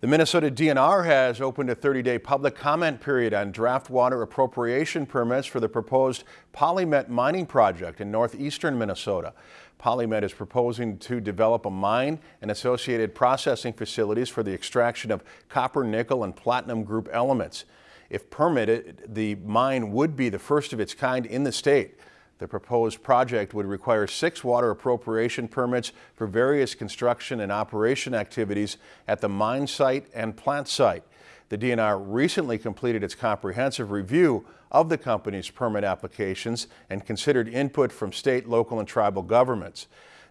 The Minnesota DNR has opened a 30-day public comment period on draft water appropriation permits for the proposed PolyMet mining project in northeastern Minnesota. PolyMet is proposing to develop a mine and associated processing facilities for the extraction of copper, nickel, and platinum group elements. If permitted, the mine would be the first of its kind in the state. The proposed project would require six water appropriation permits for various construction and operation activities at the mine site and plant site. The DNR recently completed its comprehensive review of the company's permit applications and considered input from state, local, and tribal governments.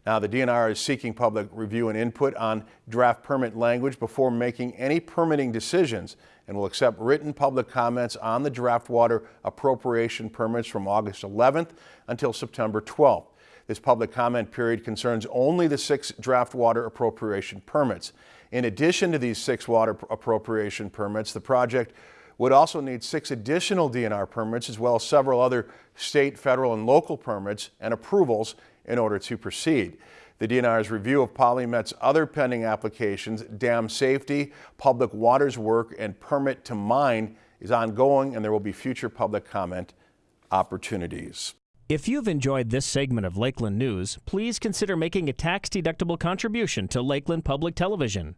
Now, the DNR is seeking public review and input on draft permit language before making any permitting decisions and will accept written public comments on the draft water appropriation permits from August 11th until September 12th. This public comment period concerns only the six draft water appropriation permits. In addition to these six water appropriation permits, the project would also need six additional DNR permits as well as several other state, federal, and local permits and approvals in order to proceed. The DNR's review of PolyMet's other pending applications, dam safety, public waters work, and permit to mine is ongoing and there will be future public comment opportunities. If you've enjoyed this segment of Lakeland News, please consider making a tax-deductible contribution to Lakeland Public Television.